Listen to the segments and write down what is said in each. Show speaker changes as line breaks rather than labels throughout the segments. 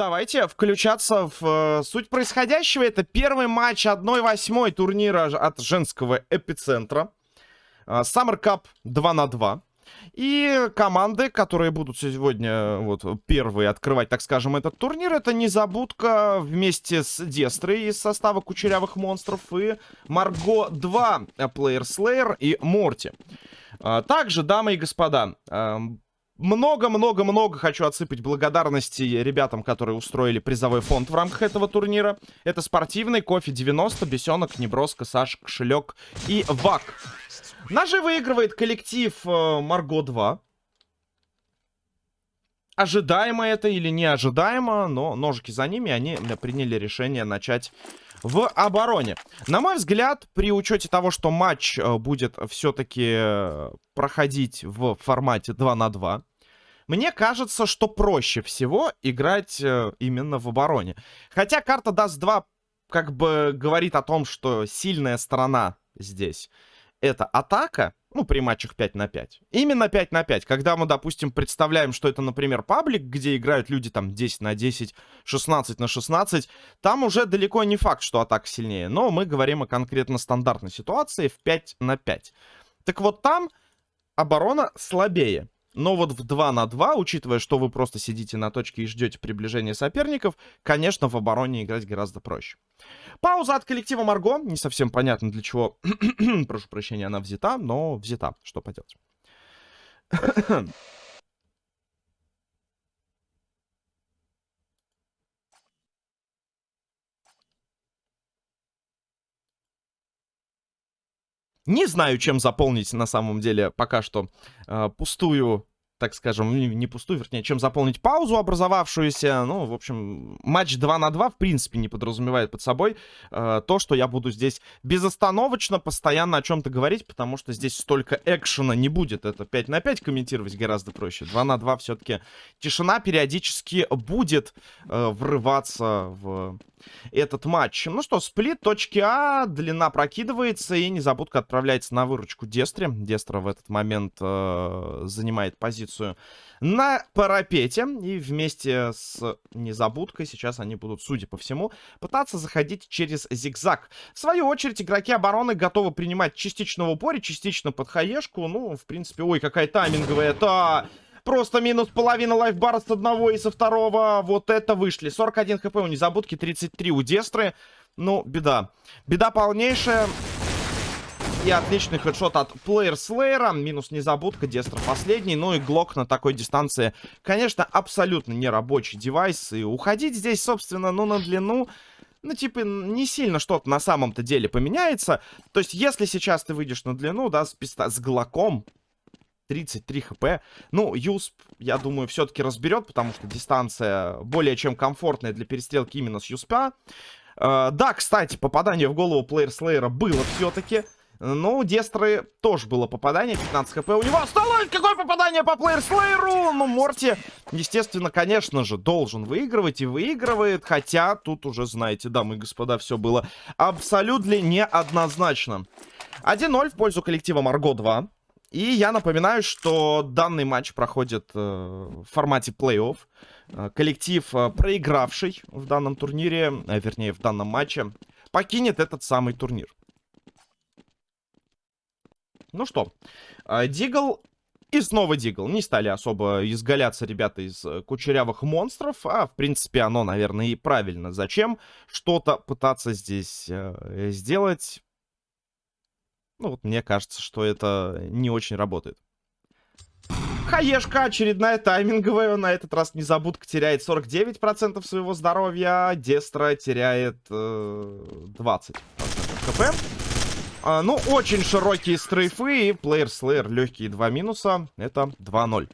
Давайте включаться в э, суть происходящего. Это первый матч 1-8 турнира от женского эпицентра. Э, Summer Cup 2 на 2. И команды, которые будут сегодня э, вот первые открывать, так скажем, этот турнир, это Незабудка вместе с Дестрой из состава Кучерявых Монстров и Марго 2, Player Slayer и Морти. Э, также, дамы и господа, много-много-много хочу отсыпать благодарности ребятам, которые устроили призовой фонд в рамках этого турнира. Это спортивный, кофе 90, бесенок, неброска, Саша, кошелек и ВАК. Ножи выигрывает коллектив э, Марго 2. Ожидаемо это или неожидаемо, но ножики за ними, они приняли решение начать в обороне. На мой взгляд, при учете того, что матч э, будет все-таки э, проходить в формате 2 на 2, мне кажется, что проще всего играть э, именно в обороне. Хотя карта даст 2 как бы говорит о том, что сильная сторона здесь это атака, ну, при матчах 5 на 5. Именно 5 на 5. Когда мы, допустим, представляем, что это, например, паблик, где играют люди там 10 на 10, 16 на 16, там уже далеко не факт, что атака сильнее. Но мы говорим о конкретно стандартной ситуации в 5 на 5. Так вот там оборона слабее. Но вот в 2 на 2, учитывая, что вы просто сидите на точке и ждете приближения соперников, конечно, в обороне играть гораздо проще. Пауза от коллектива Марго. Не совсем понятно для чего, прошу прощения, она взята, но взята. Что поделать. Не знаю, чем заполнить на самом деле пока что э, пустую так скажем, не пустую, вернее, чем заполнить паузу образовавшуюся. Ну, в общем, матч 2 на 2, в принципе, не подразумевает под собой э, то, что я буду здесь безостановочно постоянно о чем-то говорить, потому что здесь столько экшена не будет. Это 5 на 5 комментировать гораздо проще. 2 на 2 все-таки тишина периодически будет э, врываться в этот матч. Ну что, сплит, точки А, длина прокидывается, и незабудка отправляется на выручку Дестре. Дестра в этот момент э, занимает позицию на парапете, и вместе с незабудкой сейчас они будут, судя по всему, пытаться заходить через зигзаг. В свою очередь, игроки обороны готовы принимать частично в упоре, частично под хаешку. Ну, в принципе, ой, какая тайминговая. Это Просто минус половина лайфбара с одного и со второго. Вот это вышли. 41 хп у незабудки, 33 у Дестры. Ну, беда. Беда полнейшая. И отличный хедшот от Плеер Слеера. Минус незабудка, Дестра последний. Ну и Глок на такой дистанции, конечно, абсолютно не рабочий девайс. И уходить здесь, собственно, ну на длину... Ну, типа, не сильно что-то на самом-то деле поменяется. То есть, если сейчас ты выйдешь на длину, да, с, писта с глоком, 33 хп. Ну, Юсп, я думаю, все-таки разберет, потому что дистанция более чем комфортная для перестрелки именно с Юспа. Э, да, кстати, попадание в голову плеер Слеера было все-таки. Ну, у Дестры тоже было попадание, 15 хп у него осталось. Какое попадание по плеер Слееру? Ну, Морти, естественно, конечно же, должен выигрывать и выигрывает. Хотя тут уже, знаете, дамы и господа, все было абсолютно неоднозначно. 1-0 в пользу коллектива Марго 2. И я напоминаю, что данный матч проходит э, в формате плей-офф. Э, коллектив, э, проигравший в данном турнире, э, вернее, в данном матче, покинет этот самый турнир. Ну что, э, Дигл и снова Дигл. Не стали особо изгаляться ребята из э, кучерявых монстров, а, в принципе, оно, наверное, и правильно. Зачем что-то пытаться здесь э, сделать? Ну, вот мне кажется, что это не очень работает. Хаешка очередная тайминговая. На этот раз незабудка теряет 49% своего здоровья. Дестра теряет э, 20% хп. А, ну, очень широкие стрейфы и плеер слеер легкие два минуса. Это 2-0.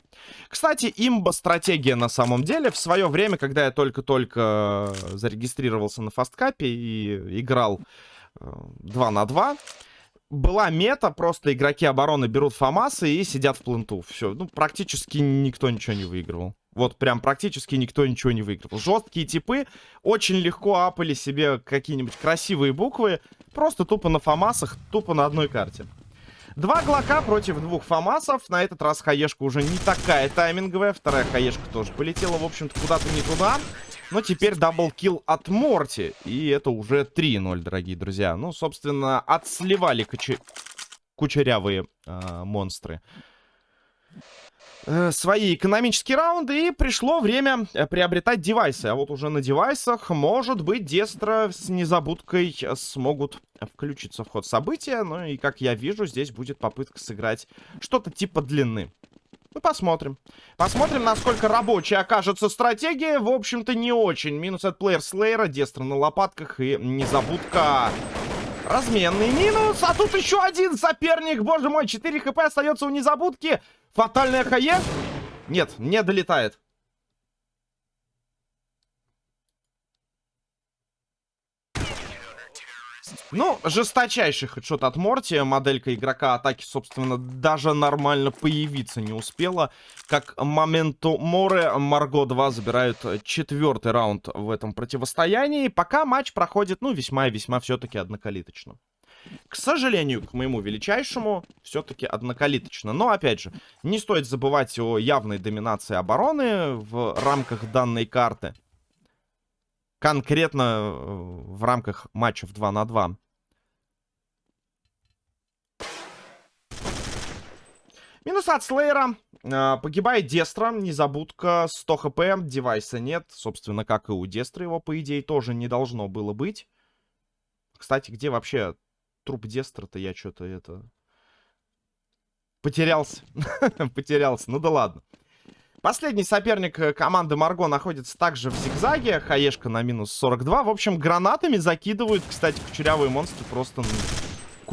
Кстати, имба-стратегия на самом деле. В свое время, когда я только-только зарегистрировался на фасткапе и играл э, 2 на 2 была мета, просто игроки обороны берут фамасы и сидят в пленту. Все, ну, практически никто ничего не выигрывал. Вот прям практически никто ничего не выигрывал. Жесткие типы очень легко апали себе какие-нибудь красивые буквы. Просто тупо на фамасах, тупо на одной карте. Два глока против двух фамасов. На этот раз хаешка уже не такая тайминговая. Вторая хаешка тоже полетела, в общем-то, куда-то не туда. Но теперь double kill от Морти. И это уже 3-0, дорогие друзья. Ну, собственно, отсливали кучерявые э, монстры свои экономические раунды, и пришло время э, приобретать девайсы. А вот уже на девайсах, может быть, Дестро с незабудкой смогут включиться в ход события. Ну и, как я вижу, здесь будет попытка сыграть что-то типа длины. Мы посмотрим. Посмотрим, насколько рабочая окажется стратегия. В общем-то, не очень. Минус от плеер Слейера, Дестро на лопатках и незабудка Разменный минус, а тут еще один соперник. Боже мой, 4 хп остается у незабудки. Фатальная хае? Нет, не долетает. Ну, жесточайший хедшот от Морти. Моделька игрока атаки, собственно, даже нормально появиться не успела. Как моменту Море, Марго 2 забирают четвертый раунд в этом противостоянии. Пока матч проходит, ну, весьма и весьма все-таки однокалиточно. К сожалению, к моему величайшему, все-таки однокалиточно. Но, опять же, не стоит забывать о явной доминации обороны в рамках данной карты. Конкретно э, в рамках матчев 2 на 2. Минус от Слейера. Погибает Дестра, незабудка, 100 хп, девайса нет. Собственно, как и у Дестры его, по идее, тоже не должно было быть. Кстати, где вообще труп Дестра-то я что-то это... Потерялся. Потерялся. Ну да ладно. Последний соперник э, команды Марго находится также в зигзаге. Хаешка на минус 42. В общем, гранатами закидывают, кстати, кучерявые монстры просто...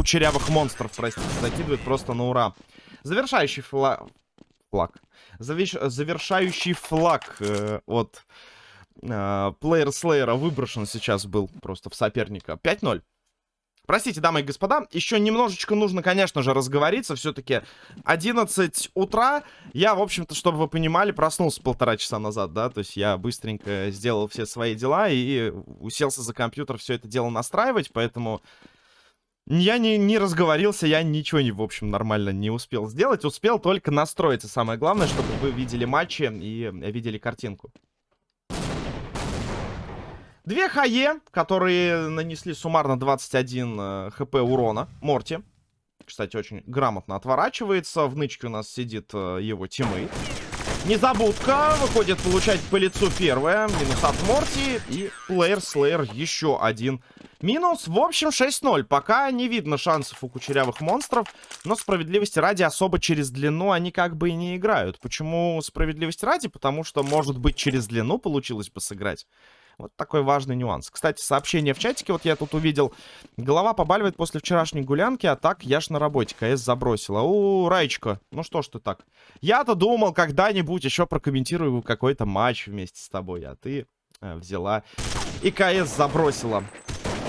Кучерявых монстров, простите, закидывают просто на ура. Завершающий флаг... Флаг. Завиш... Завершающий флаг э, от э, плеер выброшен сейчас был просто в соперника. 5-0. Простите, дамы и господа, еще немножечко нужно, конечно же, разговориться. Все-таки 11 утра. Я, в общем-то, чтобы вы понимали, проснулся полтора часа назад, да. То есть я быстренько сделал все свои дела и уселся за компьютер все это дело настраивать. Поэтому я не, не разговорился, я ничего, не, в общем, нормально не успел сделать. Успел только настроиться. Самое главное, чтобы вы видели матчи и видели картинку. Две хае, которые нанесли суммарно 21 э, HP урона. Морти. Кстати, очень грамотно отворачивается. В нычке у нас сидит э, его тиммейт. Незабудка выходит получать по лицу первое. Минус от Морти. И Player Slayer еще один минус. В общем, 6-0. Пока не видно шансов у кучерявых монстров. Но справедливости ради особо через длину они как бы и не играют. Почему справедливости ради? Потому что, может быть, через длину получилось бы сыграть. Вот такой важный нюанс. Кстати, сообщение в чатике, вот я тут увидел. Голова побаливает после вчерашней гулянки, а так я ж на работе. КС забросила. У, Раечка, ну что ж ты так? Я-то думал, когда-нибудь еще прокомментирую какой-то матч вместе с тобой, а ты э, взяла и КС забросила.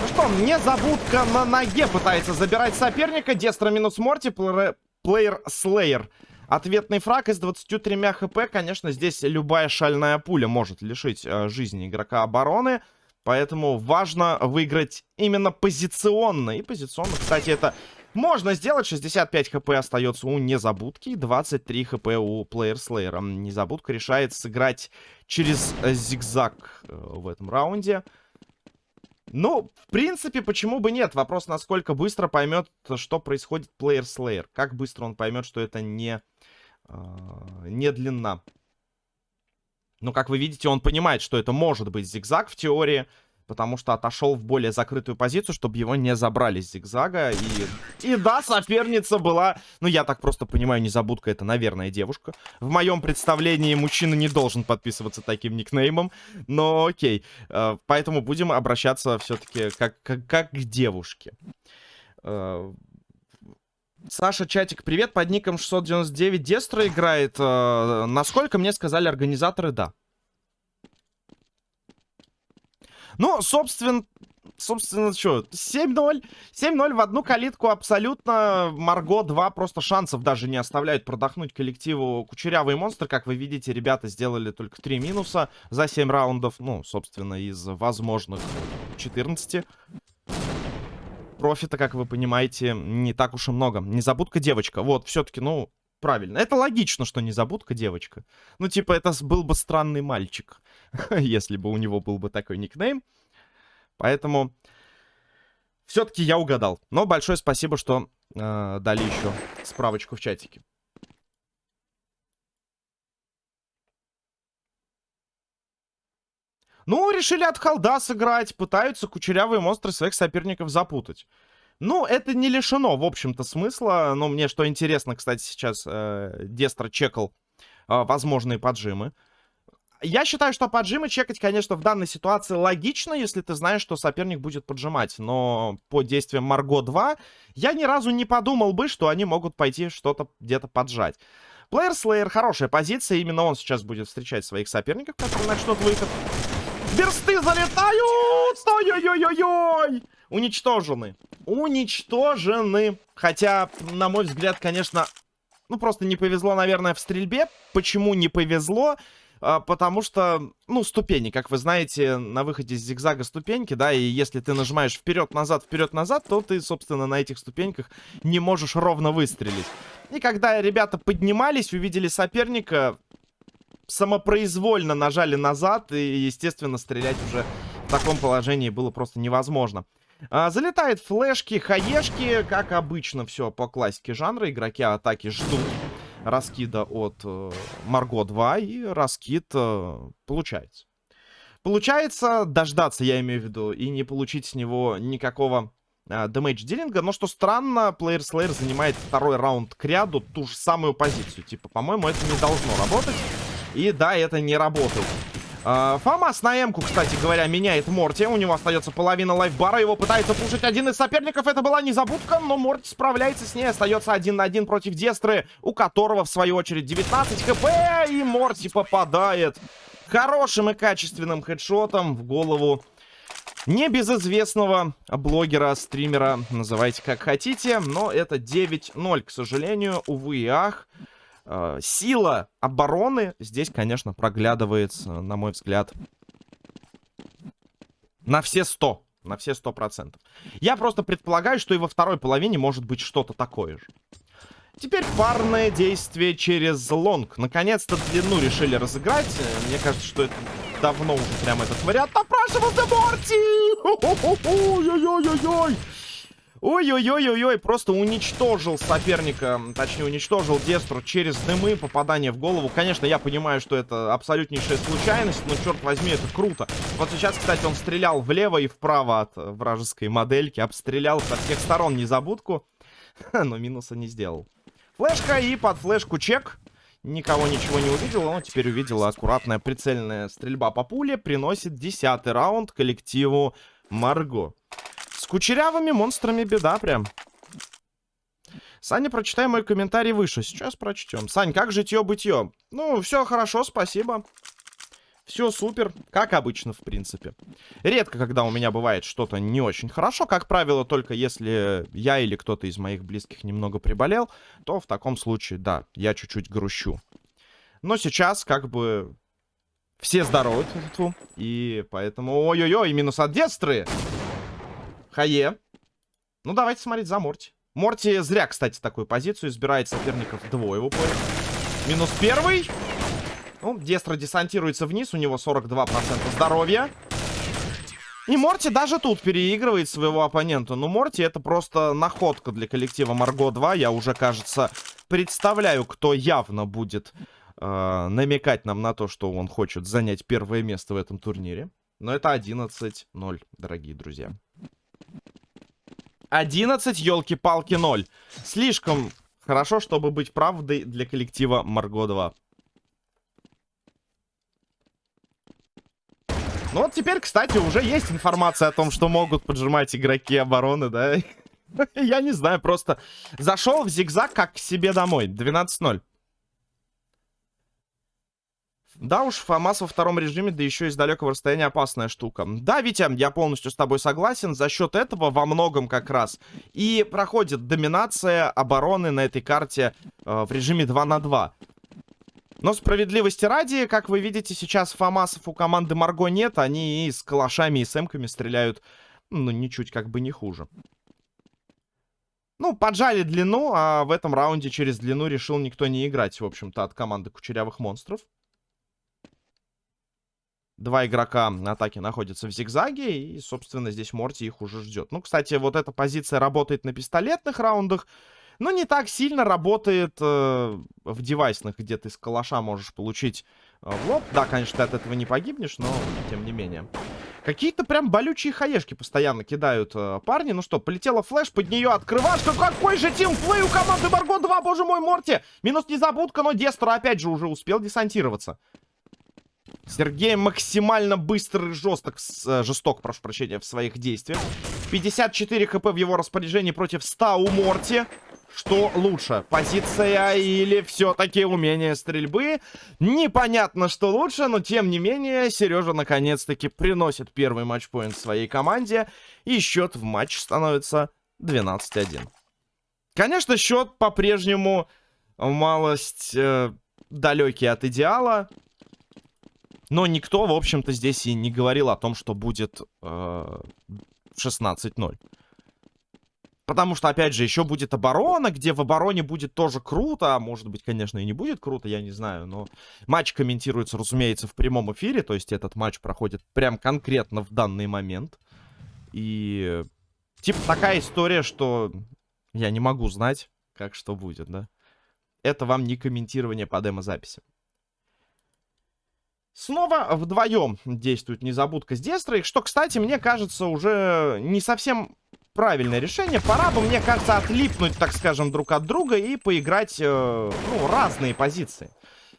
Ну что, мне забудка на ноге пытается забирать соперника. Дестра минус Морти, плеер Слеер. Ответный фраг из 23 хп, конечно, здесь любая шальная пуля может лишить э, жизни игрока обороны. Поэтому важно выиграть именно позиционно. И позиционно, кстати, это можно сделать. 65 хп остается у Незабудки. 23 хп у Плеер Слеера. Незабудка решает сыграть через э, зигзаг э, в этом раунде. Ну, в принципе, почему бы нет? Вопрос, насколько быстро поймет, что происходит Плеер Слеер. Как быстро он поймет, что это не не длина. Но, как вы видите, он понимает, что это может быть зигзаг в теории, потому что отошел в более закрытую позицию, чтобы его не забрали с зигзага. И, и да, соперница была, ну, я так просто понимаю, незабудка это, наверное, девушка. В моем представлении мужчина не должен подписываться таким никнеймом, но окей. А, поэтому будем обращаться все-таки как, как, как к девушке. Саша, чатик, привет, под ником 699 Дестро играет. Э, насколько мне сказали организаторы, да. Ну, собственно, собственно, что, 7-0. 7-0 в одну калитку абсолютно. Марго 2 просто шансов даже не оставляют продохнуть коллективу Кучерявый монстр. Как вы видите, ребята сделали только 3 минуса за 7 раундов. Ну, собственно, из возможных 14 профита, как вы понимаете, не так уж и много. Незабудка девочка. Вот, все-таки, ну, правильно. Это логично, что незабудка девочка. Ну, типа, это был бы странный мальчик, если бы у него был бы такой никнейм. Поэтому все-таки я угадал. Но большое спасибо, что э, дали еще справочку в чатике. Ну, решили от холда сыграть. Пытаются кучерявые монстры своих соперников запутать. Ну, это не лишено, в общем-то, смысла. Но мне что интересно, кстати, сейчас э, Дестро чекал э, возможные поджимы. Я считаю, что поджимы чекать, конечно, в данной ситуации логично, если ты знаешь, что соперник будет поджимать. Но по действиям Марго 2 я ни разу не подумал бы, что они могут пойти что-то где-то поджать. Плеер Слеер хорошая позиция, именно он сейчас будет встречать своих соперников, которые начнут выход. Берсты залетают! Ой-ой-ой-ой-ой! Уничтожены. Уничтожены. Хотя, на мой взгляд, конечно, ну просто не повезло, наверное, в стрельбе. Почему не повезло? А, потому что, ну, ступени, как вы знаете, на выходе из зигзага ступеньки, да, и если ты нажимаешь вперед-назад, вперед-назад, то ты, собственно, на этих ступеньках не можешь ровно выстрелить. И когда ребята поднимались, увидели соперника, самопроизвольно нажали назад, и, естественно, стрелять уже в таком положении было просто невозможно. А, залетает флешки, хаешки, как обычно, все по классике жанра. Игроки атаки ждут раскида от э, Марго 2, и раскид э, получается. Получается дождаться, я имею в виду, и не получить с него никакого э, дэмэдж-дилинга. Но что странно, Player Slayer занимает второй раунд к ряду ту же самую позицию. Типа, по-моему, это не должно работать. И да, это не работает. Uh, Фомас на М-ку, кстати говоря, меняет Морти. У него остается половина лайфбара. Его пытается пушить один из соперников. Это была незабудка, но Морти справляется с ней. Остается один на один против Дестры, у которого, в свою очередь, 19 хп. И Морти попадает хорошим и качественным хедшотом в голову небезызвестного блогера, стримера. Называйте как хотите. Но это 9-0, к сожалению. Увы и ах. Э, сила обороны здесь, конечно, проглядывается, на мой взгляд, на все 100. На все 100%. Я просто предполагаю, что и во второй половине может быть что-то такое же. Теперь парное действие через лонг. Наконец-то длину решили разыграть. Мне кажется, что это давно уже прям этот вариант напрашивался Морти! Ой-ой-ой-ой-ой! Ой-ой-ой-ой-ой, просто уничтожил соперника, точнее уничтожил Дестру через дымы, попадание в голову. Конечно, я понимаю, что это абсолютнейшая случайность, но, черт возьми, это круто. Вот сейчас, кстати, он стрелял влево и вправо от вражеской модельки, обстрелял со всех сторон незабудку, но минуса не сделал. Флешка и под флешку чек. Никого ничего не увидел, но теперь увидела аккуратная прицельная стрельба по пуле. Приносит десятый раунд коллективу Марго. Кучерявыми монстрами беда прям. Саня, прочитай мой комментарий выше. Сейчас прочтем. Сань, как житье-бытье? Ну, все хорошо, спасибо. Все супер, как обычно, в принципе. Редко, когда у меня бывает что-то не очень хорошо. Как правило, только если я или кто-то из моих близких немного приболел, то в таком случае, да, я чуть-чуть грущу. Но сейчас, как бы, все здоровы. И поэтому... Ой-ой-ой, минус от детстры. Хае. Ну, давайте смотреть за Морти. Морти зря, кстати, такую позицию избирает соперников двое в упоре. Минус первый. Ну, Дестро десантируется вниз, у него 42% здоровья. И Морти даже тут переигрывает своего оппонента. Ну, Морти это просто находка для коллектива Марго 2. Я уже, кажется, представляю, кто явно будет э, намекать нам на то, что он хочет занять первое место в этом турнире. Но это 11-0, дорогие друзья. 11, елки-палки, 0. Слишком хорошо, чтобы быть правдой для коллектива Марго 2. Ну вот теперь, кстати, уже есть информация о том, что могут поджимать игроки обороны, да? Я не знаю, просто зашел в зигзаг как к себе домой. 12-0. Да уж, ФАМАС во втором режиме, да еще из далекого расстояния опасная штука. Да, Витя, я полностью с тобой согласен. За счет этого во многом как раз и проходит доминация обороны на этой карте э, в режиме 2 на 2. Но справедливости ради, как вы видите, сейчас ФАМАСов у команды Марго нет. Они и с калашами, и с эмками стреляют, ну, ничуть как бы не хуже. Ну, поджали длину, а в этом раунде через длину решил никто не играть, в общем-то, от команды Кучерявых Монстров. Два игрока атаки находятся в зигзаге, и, собственно, здесь Морти их уже ждет. Ну, кстати, вот эта позиция работает на пистолетных раундах, но не так сильно работает э, в девайсных, где ты с калаша можешь получить э, в лоб. Да, конечно, ты от этого не погибнешь, но тем не менее. Какие-то прям болючие хаешки постоянно кидают э, парни. Ну что, полетела флеш, под нее открывашка. Какой же тимплей у команды Марго 2, боже мой, Морти. Минус незабудка, но Дестро опять же уже успел десантироваться. Сергей максимально быстрый и жесток, э, жесток, прошу прощения, в своих действиях. 54 хп в его распоряжении против 100 у Морти. Что лучше, позиция или все-таки умение стрельбы? Непонятно, что лучше, но тем не менее, Сережа наконец-таки приносит первый матчпоинт своей команде. И счет в матч становится 12-1. Конечно, счет по-прежнему малость э, далекий от идеала. Но никто, в общем-то, здесь и не говорил о том, что будет э, 16-0. Потому что, опять же, еще будет оборона, где в обороне будет тоже круто. А может быть, конечно, и не будет круто, я не знаю. Но матч комментируется, разумеется, в прямом эфире. То есть этот матч проходит прям конкретно в данный момент. И типа такая история, что я не могу знать, как что будет, да. Это вам не комментирование по демозаписи. Снова вдвоем действует незабудка с Дестрой, что, кстати, мне кажется, уже не совсем правильное решение. Пора бы, мне кажется, отлипнуть, так скажем, друг от друга и поиграть, э, ну, разные позиции.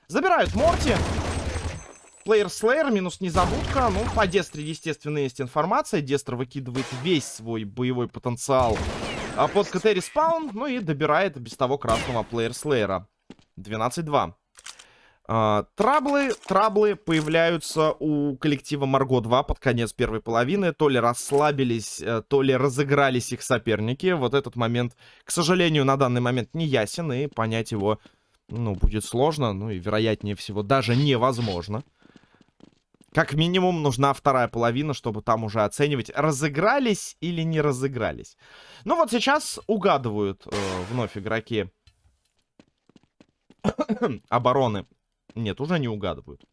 Забирают Морти. Player Slayer, минус незабудка. Ну, по Дестре, естественно, есть информация. Дестр выкидывает весь свой боевой потенциал а под CT respawn. Ну и добирает без того красного Player Slayer а. 12-2. Uh, траблы, траблы появляются у коллектива Марго 2 под конец первой половины. То ли расслабились, э, то ли разыгрались их соперники. Вот этот момент, к сожалению, на данный момент не ясен. И понять его, ну, будет сложно. Ну и, вероятнее всего, даже невозможно. Как минимум, нужна вторая половина, чтобы там уже оценивать, разыгрались или не разыгрались. Ну вот сейчас угадывают э, вновь игроки обороны нет, уже не угадывают.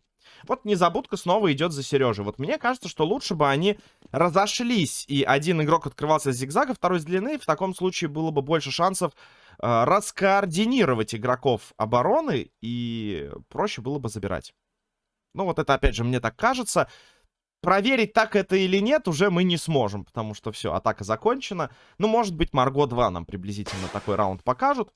Вот незабудка снова идет за Сережей. Вот мне кажется, что лучше бы они разошлись. И один игрок открывался с зигзага, второй с длины. В таком случае было бы больше шансов э, раскоординировать игроков обороны. И проще было бы забирать. Ну вот это опять же мне так кажется. Проверить, так это или нет, уже мы не сможем. Потому что все, атака закончена. Ну, может быть, Марго 2 нам приблизительно такой раунд покажут.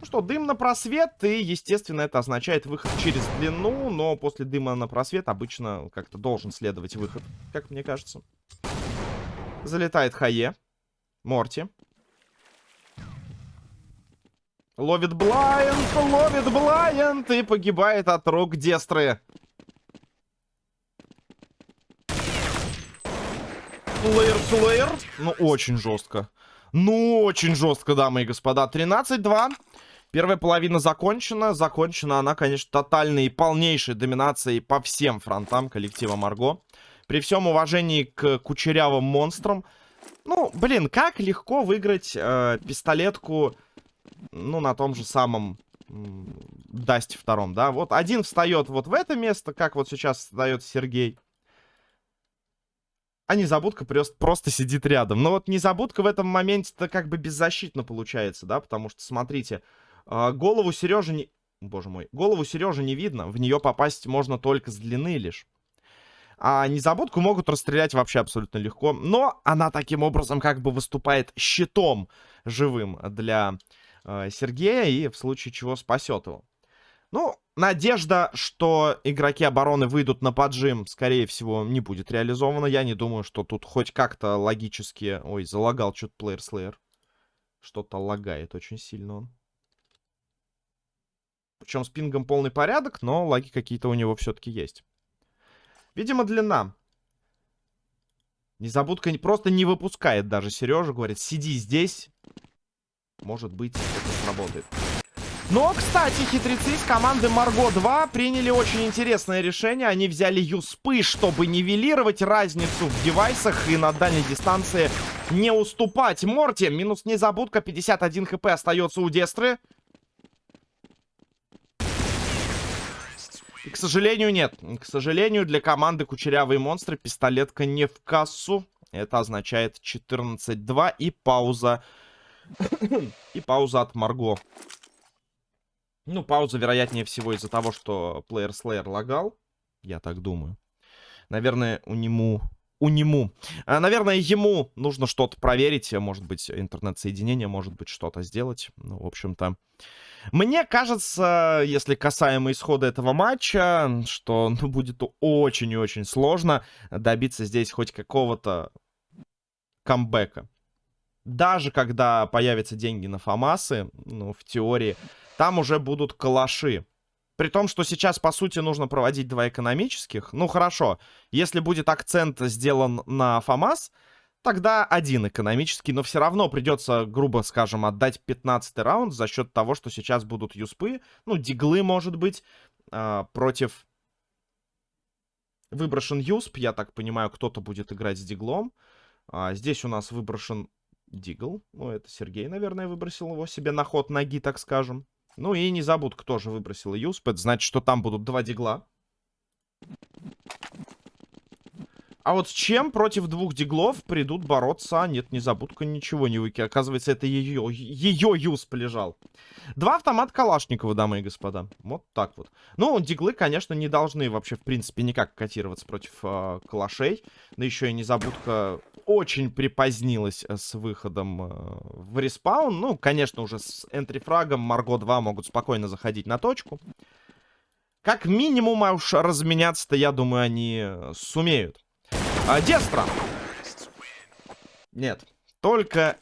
Ну что, дым на просвет, и, естественно, это означает выход через длину, но после дыма на просвет обычно как-то должен следовать выход, как мне кажется. Залетает Хае. Морти. Ловит Блайнд, ловит Блайнд и погибает от рук Дестры. Слэйр, Слэйр. Ну, очень жестко. Ну, очень жестко, дамы и господа. 13-2. Первая половина закончена. Закончена она, конечно, тотальной и полнейшей доминацией по всем фронтам коллектива Марго. При всем уважении к кучерявым монстрам. Ну, блин, как легко выиграть э, пистолетку, ну, на том же самом Дасте втором, да? Вот один встает вот в это место, как вот сейчас встает Сергей. А незабудка просто, сидит рядом. Но вот незабудка в этом моменте-то как бы беззащитно получается, да? Потому что, смотрите, а, голову Сережи не... Боже мой. Голову Сережи не видно. В нее попасть можно только с длины лишь. А незабудку могут расстрелять вообще абсолютно легко. Но она таким образом как бы выступает щитом живым для э, Сергея. И в случае чего спасет его. Ну, надежда, что игроки обороны выйдут на поджим, скорее всего, не будет реализована. Я не думаю, что тут хоть как-то логически... Ой, залагал что-то плеер слеер. Что-то лагает очень сильно он. Причем с пингом полный порядок, но лаги какие-то у него все-таки есть. Видимо, длина. Незабудка просто не выпускает даже Сережа. Говорит, сиди здесь. Может быть, это сработает. Но, кстати, хитрецы из команды Марго 2 приняли очень интересное решение. Они взяли юспы, чтобы нивелировать разницу в девайсах и на дальней дистанции не уступать. Морти, минус незабудка, 51 хп остается у Дестры. И, к сожалению, нет. К сожалению, для команды Кучерявые Монстры пистолетка не в кассу. Это означает 14-2 и пауза. и пауза от Марго. Ну, пауза, вероятнее всего, из-за того, что Player Slayer лагал. Я так думаю. Наверное, у нему... У нему. А, наверное, ему нужно что-то проверить. Может быть, интернет-соединение, может быть, что-то сделать. Ну, в общем-то... Мне кажется, если касаемо исхода этого матча, что ну, будет очень и очень сложно добиться здесь хоть какого-то камбэка. Даже когда появятся деньги на ФАМАСы, ну, в теории, там уже будут калаши. При том, что сейчас, по сути, нужно проводить два экономических. Ну, хорошо, если будет акцент сделан на ФАМАС, тогда один экономический. Но все равно придется, грубо скажем, отдать 15 раунд за счет того, что сейчас будут юспы. Ну, диглы, может быть, э, против... Выброшен юсп, я так понимаю, кто-то будет играть с диглом. А, здесь у нас выброшен дигл. Ну, это Сергей, наверное, выбросил его себе на ход ноги, так скажем. Ну и не забудь, кто же выбросил Юспет. Значит, что там будут два дигла. А вот с чем против двух диглов придут бороться? Нет, не забудка ничего не выки. Оказывается, это ее, ее юсп лежал. Два автомата Калашникова, дамы и господа. Вот так вот. Ну, диглы, конечно, не должны вообще, в принципе, никак котироваться против э, калашей. Да еще и незабудка очень припозднилась э, с выходом э, в респаун. Ну, конечно, уже с энтрифрагом Марго 2 могут спокойно заходить на точку. Как минимум, а уж разменяться-то, я думаю, они э, сумеют. А, Дестра. Нет, только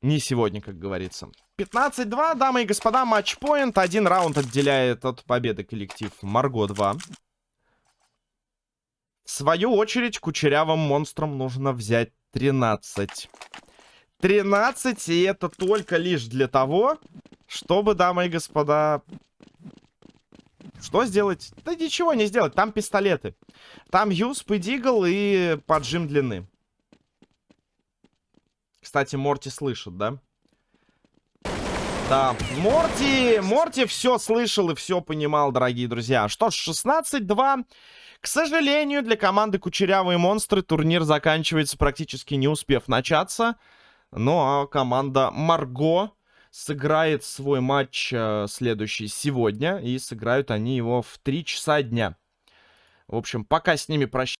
не сегодня, как говорится. 15-2, дамы и господа, матчпоинт. Один раунд отделяет от победы коллектив Марго 2. В свою очередь, кучерявым монстрам нужно взять 13. 13, и это только лишь для того, чтобы, дамы и господа... Что сделать? Да ничего не сделать, там пистолеты. Там юсп и дигл и поджим длины. Кстати, Морти слышит, да? Да, Морти, Морти все слышал и все понимал, дорогие друзья. Что ж, 16-2. К сожалению, для команды Кучерявые Монстры турнир заканчивается практически не успев начаться. Ну а команда Марго сыграет свой матч э, следующий сегодня. И сыграют они его в 3 часа дня. В общем, пока с ними прощаюсь.